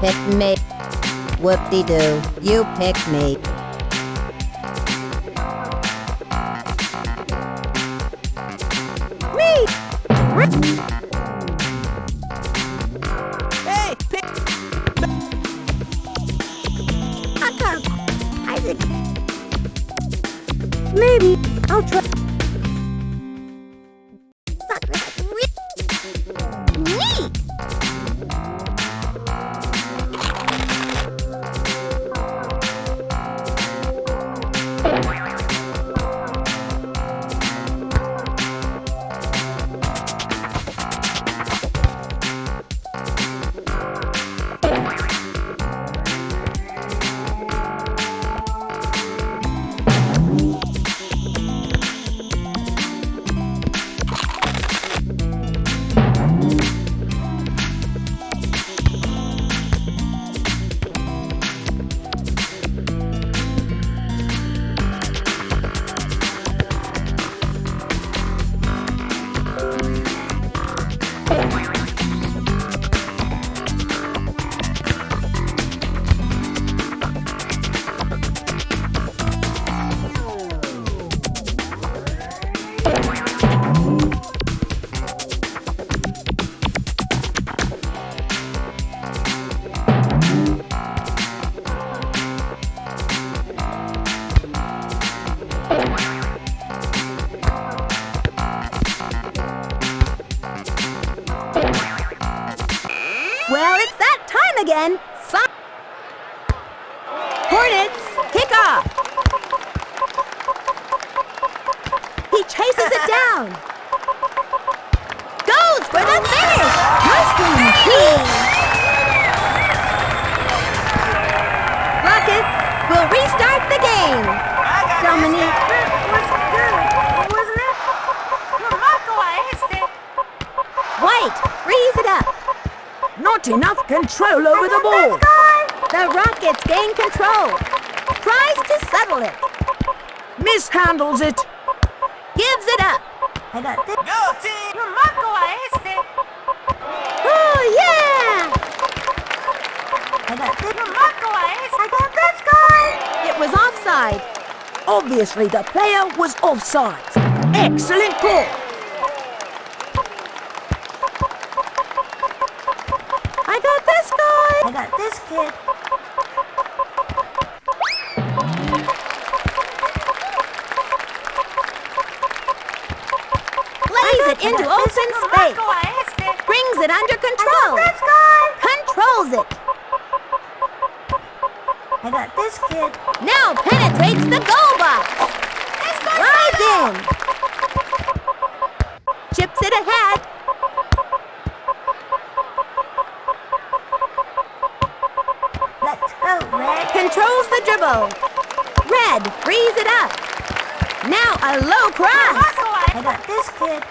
Pick me. Whoop-de-doo. You pick me. Again. Si- Hornets, kick off. He chases it down. Goes for the finish. Mushroom Rockets will restart the game. Dominique it? ¡Marco a este! White, freeze it up. Enough control over the ball. The Rockets gain control. Tries to settle it. Mishandles it. Gives it up. I got this. ¡Go, team! ¡Marco a este! Oh, yeah! I got this. ¡Marco a este! I got this guy. It was offside. Obviously, the player was offside. Excellent call. I got this got this kid. Plays it into open space. ¡Marco a este! Brings it under control. Controls it. I got this kid. Now penetrates the goal box. Rides in. Chips it ahead. Let's go, Red. Controls the dribble. Red frees it up. Now a low cross. ¡Marco a I got this kid.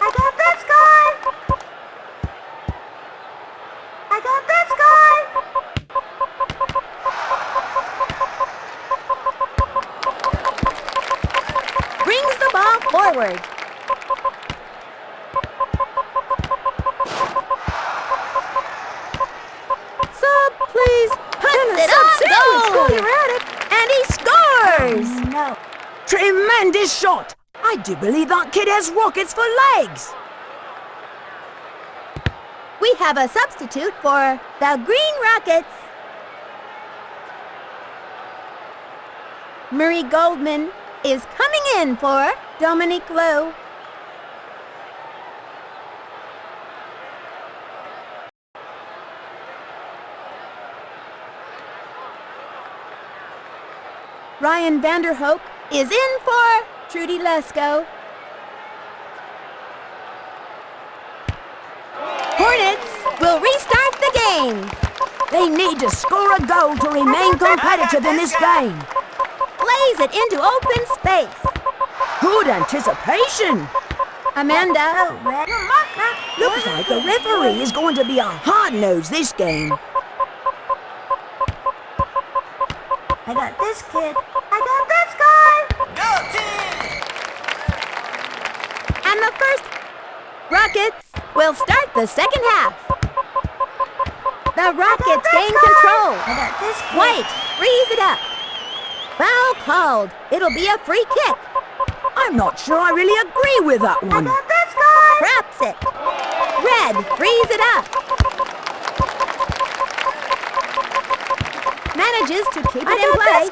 I got this guy. I got this guy. Brings the ball forward. Sub, please. Puts it on goal. And he scores. Oh, no. Tremendous shot. I do believe that kid has rockets for legs. We have a substitute for the Green Rockets. Marie Goldman is coming in for Dominique Lowe. Ryan Vanderhoek is in for Trudy Lesko. Hornets will restart the game. They need to score a goal to remain competitive in this game. Plays it into open space. Good anticipation. Amanda. Looks like the referee is going to be a hard-nosed this game. I got this kid. First Rockets will start the second half. The Rockets gain control. White, freeze it up. Foul called. It'll be a free kick. I'm not sure I really agree with that one. Wraps it. Red, freeze it up. Manages to keep it in play.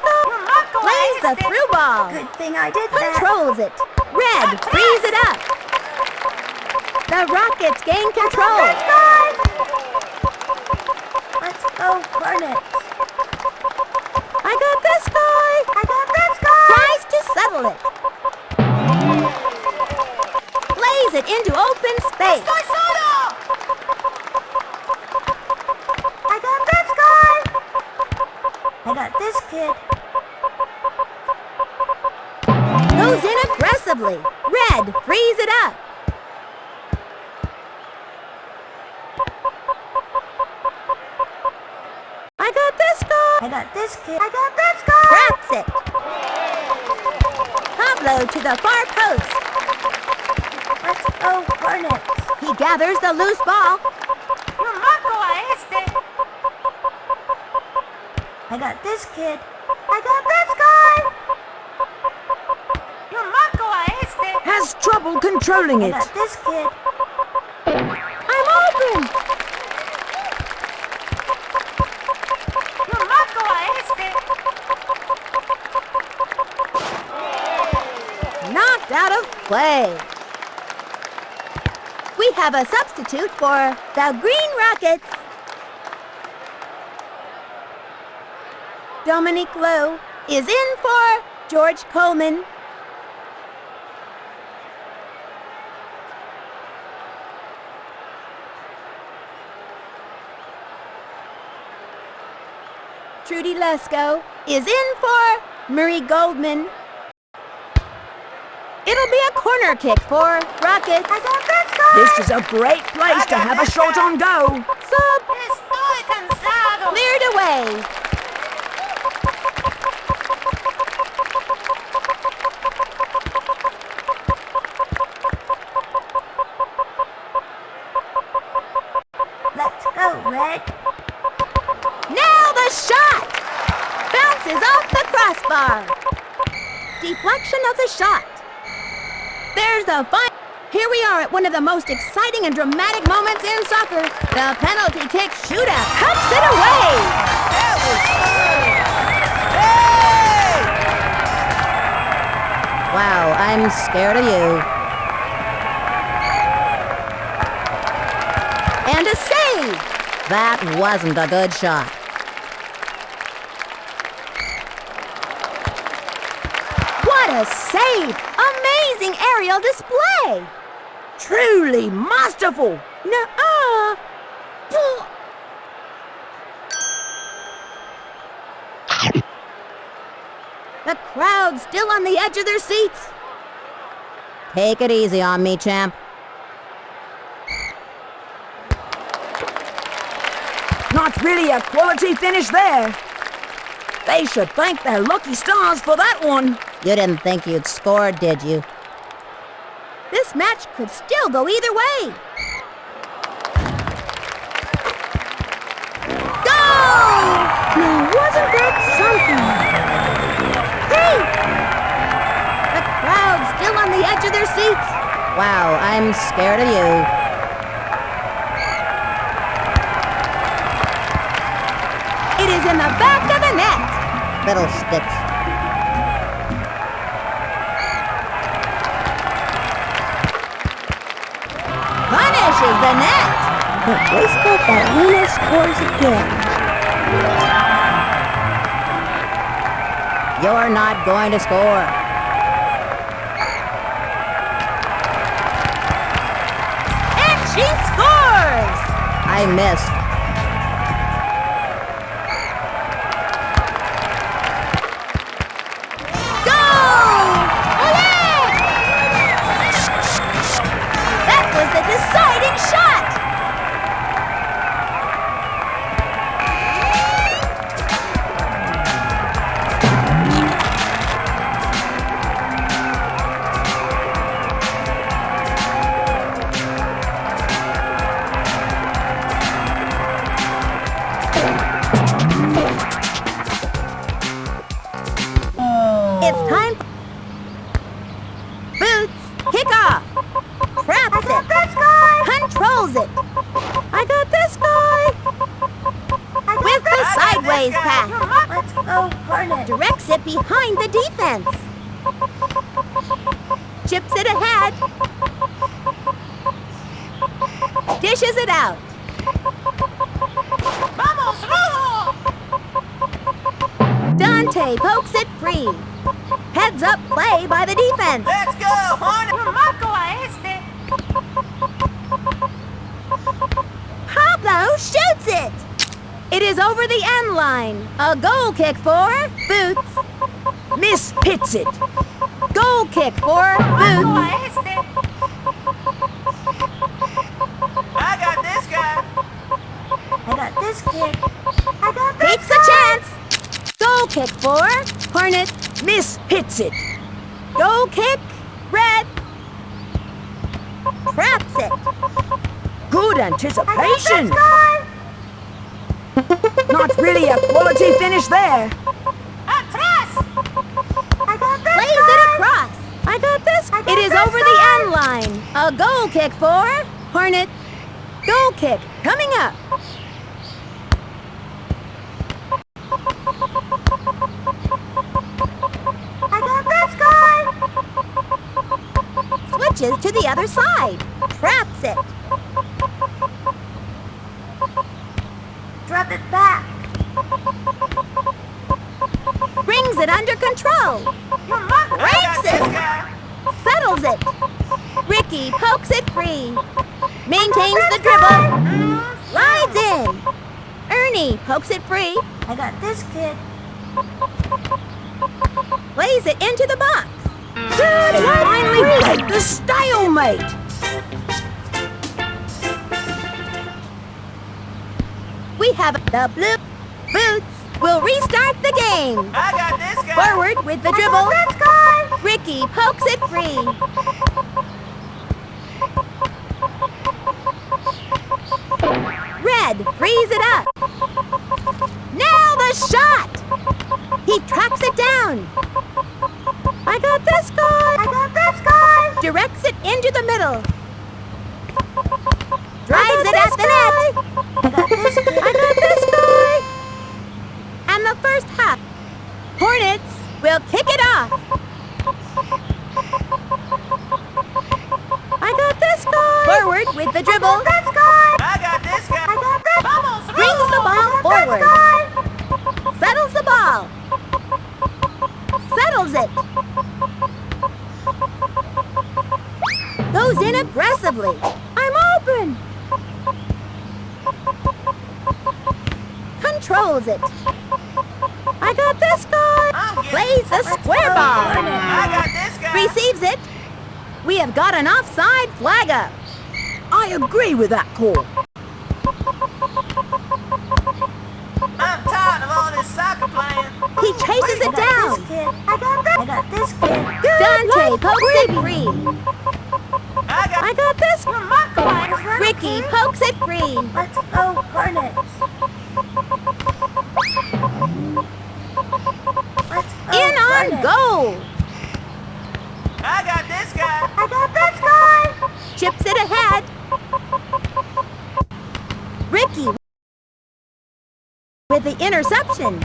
Plays the through ball. Good thing I did that. Controls it. Red, freeze it up. The Rockets gain control. This guy. Let's go, Hornets. I got this guy. I got this guy. Tries to settle it. Plays it into open space. I got this guy. I got this kid. Goes in aggressively. Red, freeze it up. I got this guy. I got this kid. I got this guy. Wraps it. Pablo to the far post. Let's go, Hornets. He gathers the loose ball. Your marco a este. I got this kid. I got this guy. Your marco a este. Has trouble controlling it. I got this kid. I'm open. Your marco a este. Knocked out of play. We have a substitute for the Green Rockets. Dominique Lowe is in for George Coleman. Trudy Lesko is in for Murray Goldman. It'll be a corner kick for Rockets. I got this guy. This is a great place to have a shot on goal. Sub cleared away. Let's go, Red. Now the shot! Bounces off the crossbar. Deflection of the shot. There's the fine. Here we are at one of the most exciting and dramatic moments in soccer. The penalty kick shootout cuts it away. That was good! Hey! Wow, I'm scared of you. And a save. That wasn't a good shot. What a save! Amazing aerial display! Truly masterful. Nuh-uh! The crowd still on the edge of their seats. Take it easy on me, champ. Not really a quality finish there. They should thank their lucky stars for that one. You didn't think you'd score, did you? This match could still go either way. Go! Now, wasn't that something? Hey! The crowd's still on the edge of their seats. Wow, I'm scared of you. It is in the back of the net. Fiddlesticks. But baseball Ballerina scores again. You're not going to score. And she scores! I missed. Dishes it out. Vamos, Rojo! Dante pokes it free. Heads up play by the defense. Let's go, Hornet! Marco a este! Pablo shoots it. It is over the end line. A goal kick for Boots. Miss pits it. Goal kick for Boots. a este! I got this guy! I got this kid. I got this Takes a chance. Goal kick for Hornet. Miss hits it. Goal kick, Red. Traps it. Good anticipation. Not really a quality finish there. Atrás! I got this Plays guy! it across. I got this. It is over the end line. A goal kick for Hornet. Goal kick coming up. I got this guy! Switches to the other side. Traps it. Drop it back. Brings it under control. Breaks it. Settles it. Ricky pokes it free. Maintains the dribble. Slides in. Ernie pokes it free. I got this kid. Plays it into the box. They finally break the stalemate. We have the blue boots. We'll restart the game. I got this guy. Forward with the dribble. This guy. Ricky pokes it free. Red frees it up. Now the shot! He tracks it down. I got this guy. I got this guy. Directs it into the middle. Drives it got at the net. I got this kid. I got this guy. And the first half. Hornets will kick it off. I got this guy. Forward with the dribble. I got This guy. I got this guy. I got this. Vamos, Brings the ball I got forward. This guy. Settles the ball. Settles it. Aggressively. I'm open. Controls it. I got this guy. Plays the square ball! I got this guy. Receives it. We have got an offside flag up. I agree with that call. I'm tired of all this soccer playing. He chases I it got down. This kid. I got this. I got this kid. Dante pokes it free. I got. This. Marco is Ricky kid. pokes it green. Let's go Hornets. Let's go In on Hornets. goal. I got this guy. I got this guy. Chips it ahead. Ricky with the interception.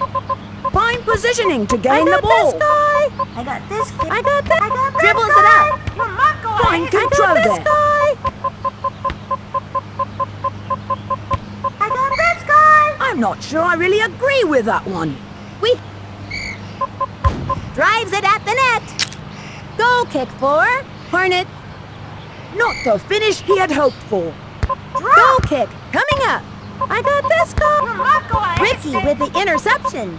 Fine positioning to gain the ball. this guy. I got this kid. I got this. I got this Dribbles guy. it up. You're Marco. Fine I control I got this there. guy. I got this guy. I'm not sure I really agree with that one. We drives it at the net. Goal kick for Hornets. Not the finish he had hoped for. Goal kick coming up. I got this goal. Ricky with the interception.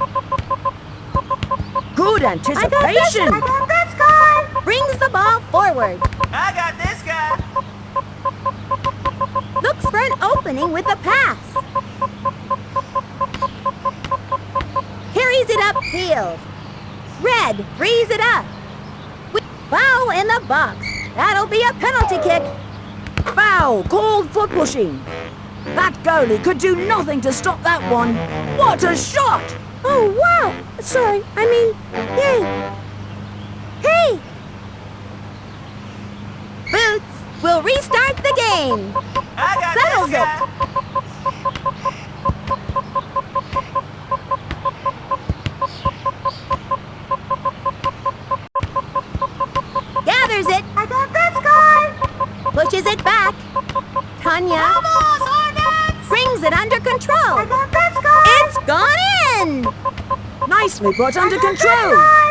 Good I got this. anticipation. I got this guy. Brings the ball forward. I got this guy. Looks for an opening with a pass. Carries it upfield. Red frees it up. We- Foul in the box. That'll be a penalty kick. Foul called for pushing. That goalie could do nothing to stop that one. What a shot! Oh, wow. Sorry, I mean, yay. Hey! Boots we'll restart the game. game. I got Settles this it. Nicely put under control. That's the game.